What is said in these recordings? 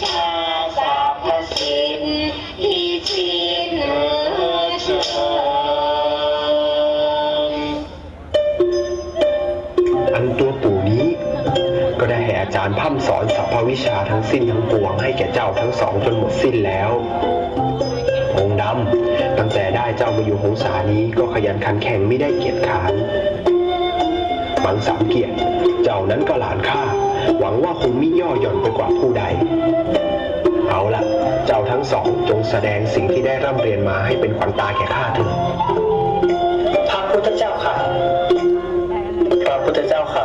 ชาสาพสิทธิ์ที่ชินเออเชิญอันตัวปู่นี้ ก็ได้ให้อาจารย์พร่ำสอนสรรพวิชาทั้งสิ้นทั้งปวงให้แก่เจ้าทั้งสองจนหมดสิ้นแล้วองดำตั้งแต่ได้เจ้ามาอยู่หงสานี้ก็ขยันขันแข็งไม่ได้เกียจขานบังสามเกียรติเจ้านั้นก็หลานข้า วังว่าคงมิย่อหย่อนไปกว่าผู้ใด เอาละเจ้าทั้งสองจงแสดงสิ่งที่ได้ร่ำเรียนมาให้เป็นขวัญตาแก่ข้าเถิดพระพุทธเจ้าค่ะพระพุทธเจ้าค่ะ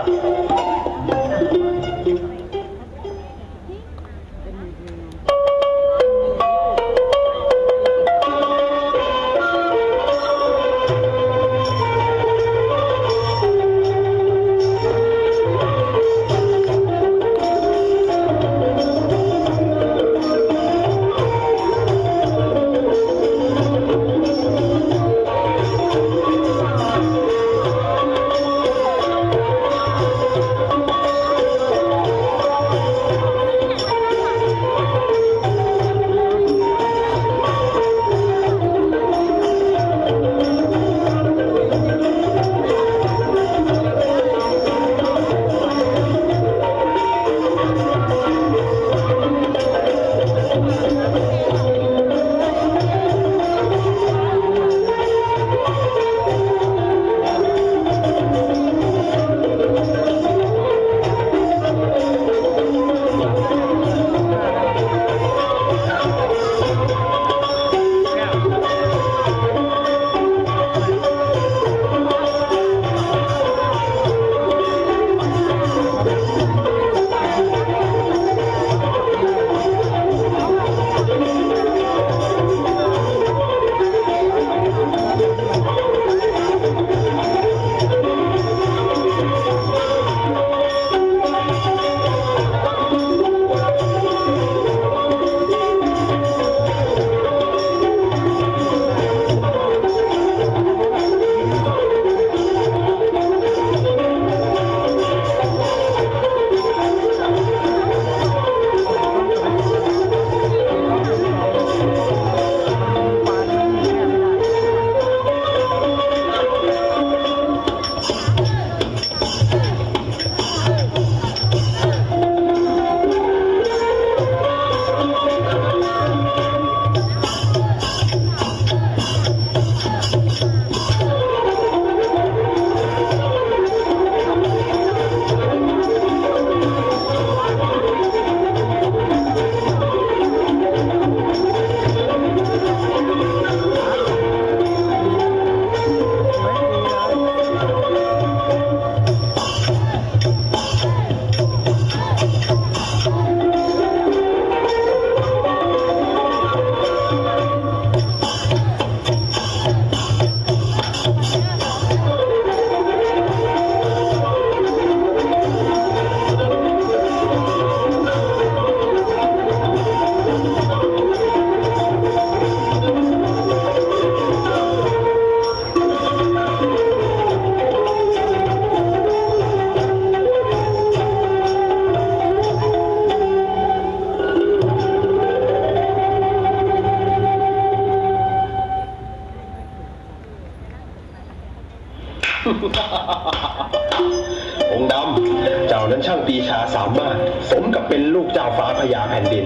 องค์ดำเจ้านั้นช่างปีชาสามารถ สมกับเป็นลูกเจ้าฟ้าพญาแผ่นดิน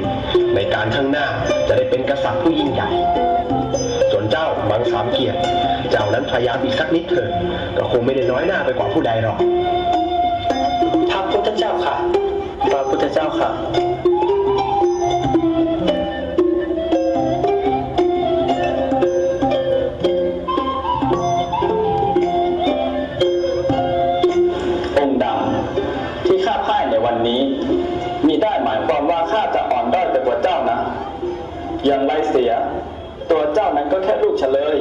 ในการข้างหน้าจะได้เป็นกษัตริย์ผู้ยิ่งใหญ่ ส่วนเจ้ามังสามเกียรติ เจ้านั้นพยายามอีกสักนิดเถิดก็คงไม่ได้น้อยหน้าไปกว่าผู้ใดหรอกพระพุทธเจ้าค่ะพระพุทธเจ้าค่ะ ก็แค่ลูกเฉลย